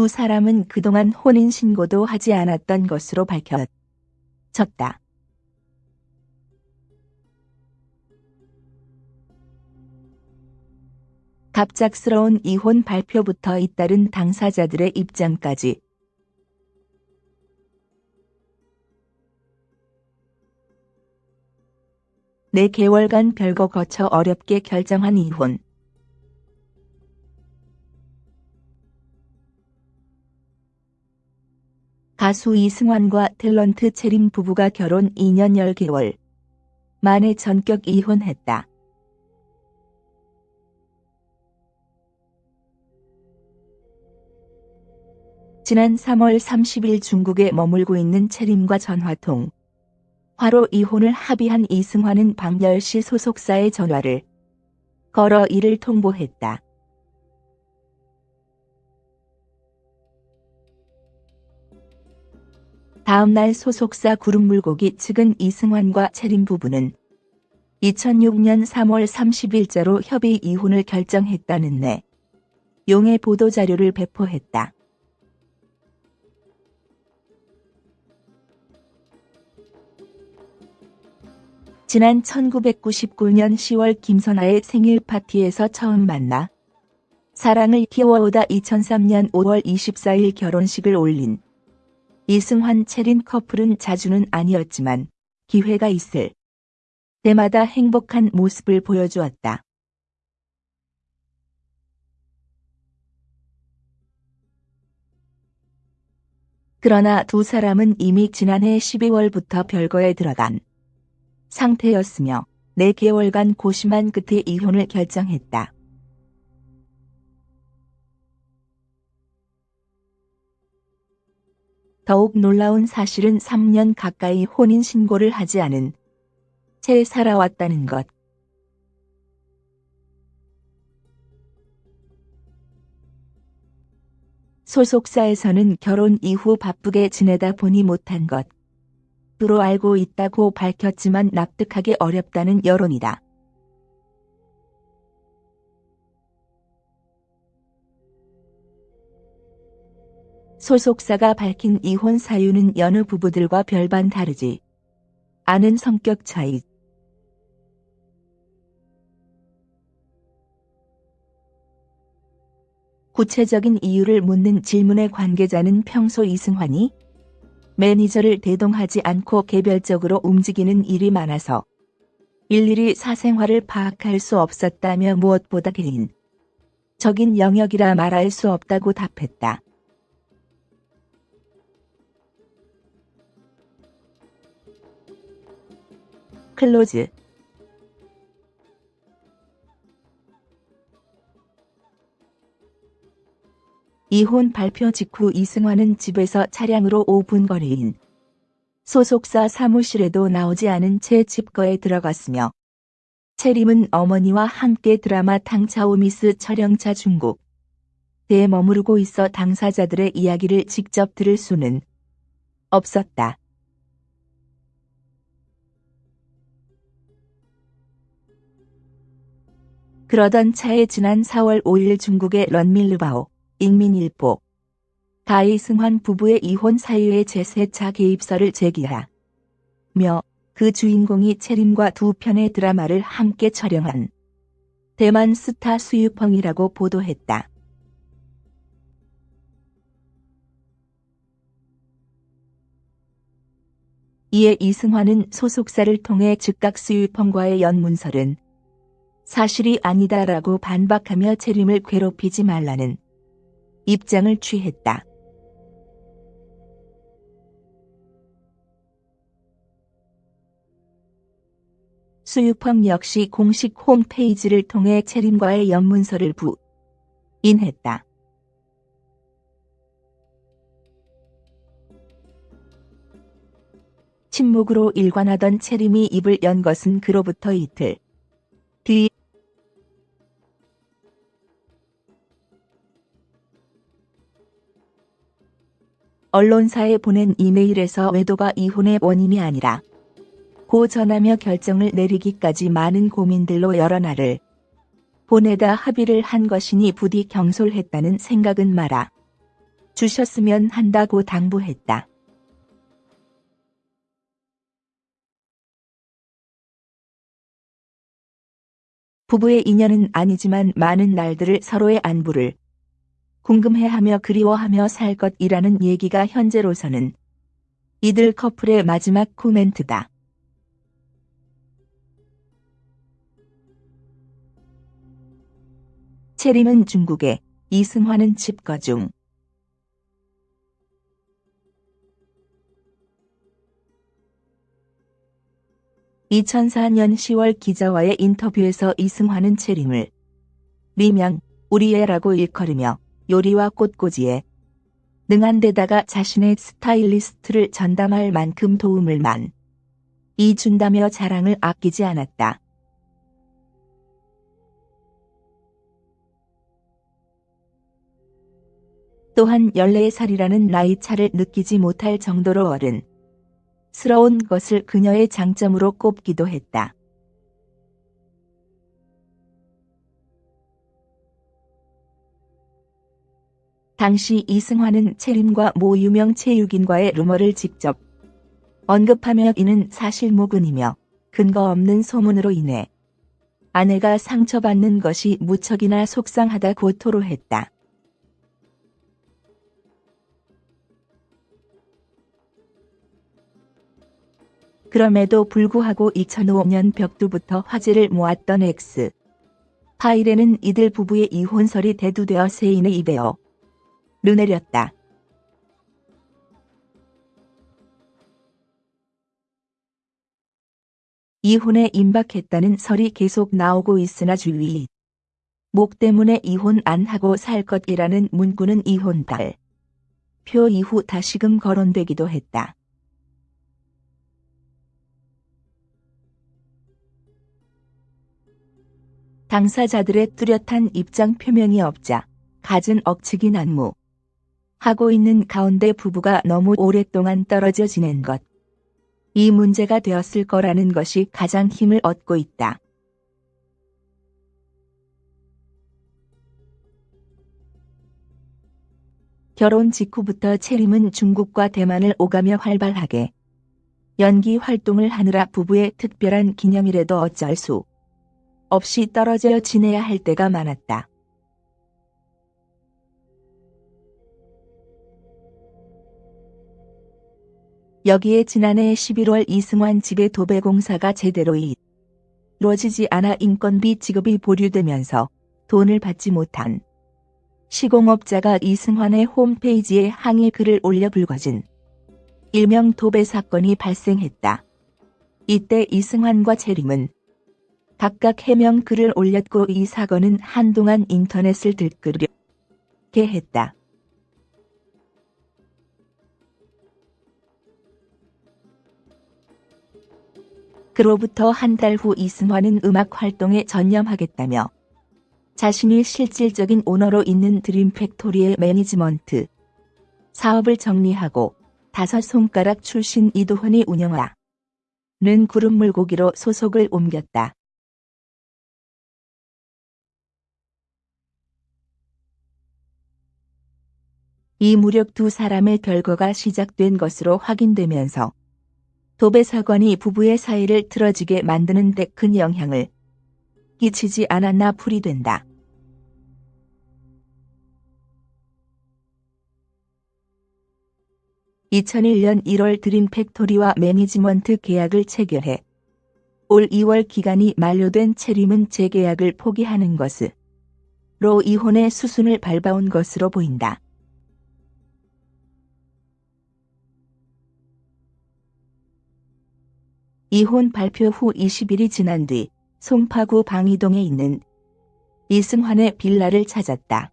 두 사람은 그동안 혼인 신고도 하지 않았던 것으로 밝혀졌다. 갑작스러운 이혼 발표부터 잇따른 당사자들의 입장까지 네 개월간 별거 거쳐 어렵게 결정한 이혼. 가수 이승환과 탤런트 채림 부부가 결혼 2년 10개월 만에 전격 이혼했다. 지난 3월 30일 중국에 머물고 있는 채림과 전화통. 화로 이혼을 합의한 이승환은 밤 10시 소속사에 전화를 걸어 이를 통보했다. 다음날 소속사 구름물고기 측은 이승환과 채림 부부는 2006년 3월 30일자로 협의 이혼을 결정했다는 내 용의 보도자료를 배포했다. 지난 1999년 10월 김선아의 생일 파티에서 처음 만나 사랑을 키워오다 2003년 5월 24일 결혼식을 올린 이승환 채린 커플은 자주는 아니었지만 기회가 있을 때마다 행복한 모습을 보여주었다. 그러나 두 사람은 이미 지난해 12월부터 별거에 들어간 상태였으며 4개월간 고심한 끝에 이혼을 결정했다. 더욱 놀라운 사실은 3년 가까이 혼인신고를 하지 않은 채 살아왔다는 것. 소속사에서는 결혼 이후 바쁘게 지내다 보니 못한 것. 으로 알고 있다고 밝혔지만 납득하기 어렵다는 여론이다. 소속사가 밝힌 이혼 사유는 여느 부부들과 별반 다르지 않은 성격 차이. 구체적인 이유를 묻는 질문의 관계자는 평소 이승환이 매니저를 대동하지 않고 개별적으로 움직이는 일이 많아서 일일이 사생활을 파악할 수 없었다며 무엇보다 개인 적인 영역이라 말할 수 없다고 답했다. 클로즈 이혼 발표 직후 이승환은 집에서 차량으로 5분 거리인 소속사 사무실에도 나오지 않은 채 집거에 들어갔으며 채림은 어머니와 함께 드라마 탕차오미스 촬영차 중국 에 머무르고 있어 당사자들의 이야기를 직접 들을 수는 없었다. 그러던 차에 지난 4월 5일 중국의 런밀르바오 익민일보 가이승환 부부의 이혼 사유의 제3차 개입설을 제기하며 그 주인공이 채림과 두 편의 드라마를 함께 촬영한 대만 스타 수유펑이라고 보도했다. 이에 이승환은 소속사를 통해 즉각 수유펑과의 연문설은 사실이 아니다라고 반박하며 채림을 괴롭히지 말라는 입장을 취했다. 수유펑 역시 공식 홈페이지를 통해 채림과의 연문서를 부인했다. 침묵으로 일관하던 채림이 입을 연 것은 그로부터 이틀 언론사에 보낸 이메일에서 외도가 이혼의 원인이 아니라 고 전하며 결정을 내리기까지 많은 고민들로 여러 날을 보내다 합의를 한 것이니 부디 경솔했다는 생각은 마라. 주셨으면 한다고 당부했다. 부부의 인연은 아니지만 많은 날들을 서로의 안부를 궁금해하며 그리워하며 살 것이라는 얘기가 현재로서는 이들 커플의 마지막 코멘트다. 채림은 중국에, 이승환은 집거 중. (2004년 10월) 기자와의 인터뷰에서 이승환은 채림을 리명 우리애라고 일컬으며 요리와 꽃꽂이에 능한 데다가 자신의 스타일리스트를 전담할 만큼 도움을 많이 준다며 자랑을 아끼지 않았다. 또한 14살이라는 나이 차를 느끼지 못할 정도로 어른 스러운 것을 그녀의 장점으로 꼽기도 했다. 당시 이승환은 채림과 모 유명 체육인과의 루머를 직접 언급하며 이는 사실무근이며 근거 없는 소문으로 인해 아내가 상처받는 것이 무척이나 속상하다고 토로했다. 그럼에도 불구하고 2005년 벽두부터 화제를 모았던 X. 파일에는 이들 부부의 이혼설이 대두되어 세인의 입에어 르내렸다. 이혼에 임박했다는 설이 계속 나오고 있으나 주위 목 때문에 이혼 안 하고 살 것이라는 문구는 이혼달 표 이후 다시금 거론되기도 했다. 당사자들의 뚜렷한 입장 표명이 없자 갖은 억측이 난무 하고 있는 가운데 부부가 너무 오랫동안 떨어져 지낸 것. 이 문제가 되었을 거라는 것이 가장 힘을 얻고 있다. 결혼 직후부터 채림은 중국과 대만을 오가며 활발하게 연기 활동을 하느라 부부의 특별한 기념일에도 어쩔 수 없이 떨어져 지내야 할 때가 많았다. 여기에 지난해 11월 이승환 집의 도배공사가 제대로 이루어지지 않아 인건비 지급이 보류되면서 돈을 받지 못한 시공업자가 이승환의 홈페이지에 항의 글을 올려 불거진 일명 도배 사건이 발생했다. 이때 이승환과 채림은 각각 해명 글을 올렸고 이 사건은 한동안 인터넷을 들끓게 했다. 그로부터 한 달 후 이승환은 음악 활동에 전념하겠다며 자신이 실질적인 오너로 있는 드림팩토리의 매니지먼트 사업을 정리하고 다섯 손가락 출신 이도헌이 운영하는 그룹 물고기로 소속을 옮겼다. 이 무렵 두 사람의 별거가 시작된 것으로 확인되면서 도배 사건이 부부의 사이를 틀어지게 만드는 데 큰 영향을 끼치지 않았나 풀이 된다. (2001년 1월) 드림팩토리와 매니지먼트 계약을 체결해 올 2월 기간이 만료된 채림은 재계약을 포기하는 것으로 이혼의 수순을 밟아온 것으로 보인다. 이혼 발표 후 20일이 지난 뒤 송파구 방이동에 있는 이승환의 빌라를 찾았다.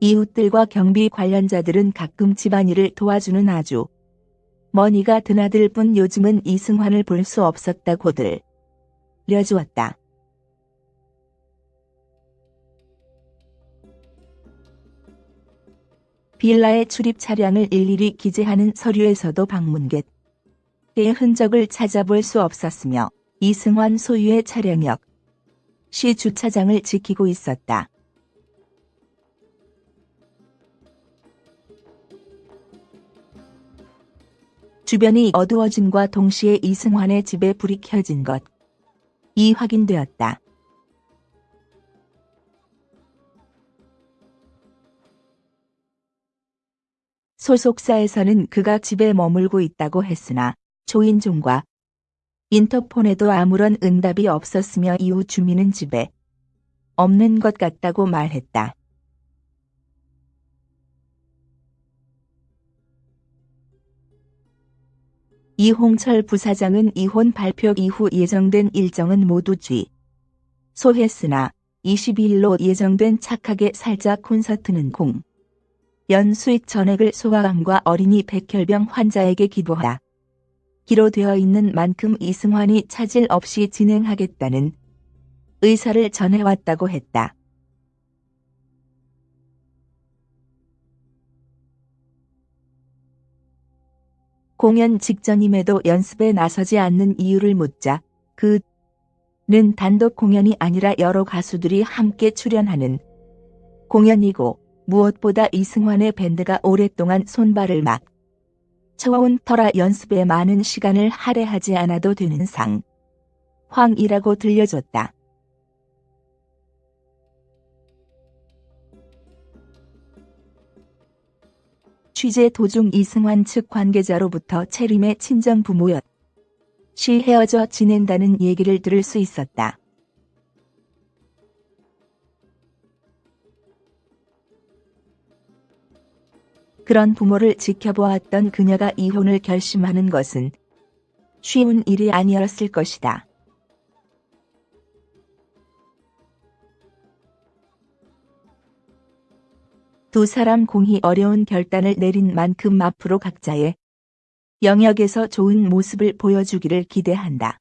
이웃들과 경비 관련자들은 가끔 집안일을 도와주는 아주머니가 드나들 뿐 요즘은 이승환을 볼 수 없었다고 들려주었다. 빌라의 출입 차량을 일일이 기재하는 서류에서도 방문객의 흔적을 찾아볼 수 없었으며 이승환 소유의 차량 역 시 주차장을 지키고 있었다. 주변이 어두워짐과 동시에 이승환의 집에 불이 켜진 것. 이 확인되었다. 소속사에서는 그가 집에 머물고 있다고 했으나 조인종과 인터폰에도 아무런 응답이 없었으며 이후 주민은 집에 없는 것 같다고 말했다. 이홍철 부사장은 이혼 발표 이후 예정된 일정은 모두 쥐. 소했으나 22일로 예정된 착하게 살자 콘서트는 공. 연 수익 전액을 소아암과 어린이 백혈병 환자에게 기부하. 기로 되어 있는 만큼 이승환이 차질 없이 진행하겠다는 의사를 전해왔다고 했다. 공연 직전임에도 연습에 나서지 않는 이유를 묻자 그는 단독 공연이 아니라 여러 가수들이 함께 출연하는 공연이고 무엇보다 이승환의 밴드가 오랫동안 손발을 막 쳐온 터라 연습에 많은 시간을 할애하지 않아도 되는 상. 황이라고 들려줬다. 취재 도중 이승환 측 관계자로부터 채림의 친정 부모였. 시 헤어져 지낸다는 얘기를 들을 수 있었다. 그런 부모를 지켜보았던 그녀가 이혼을 결심하는 것은 쉬운 일이 아니었을 것이다. 두 사람 공히 어려운 결단을 내린 만큼 앞으로 각자의 영역에서 좋은 모습을 보여주기를 기대한다.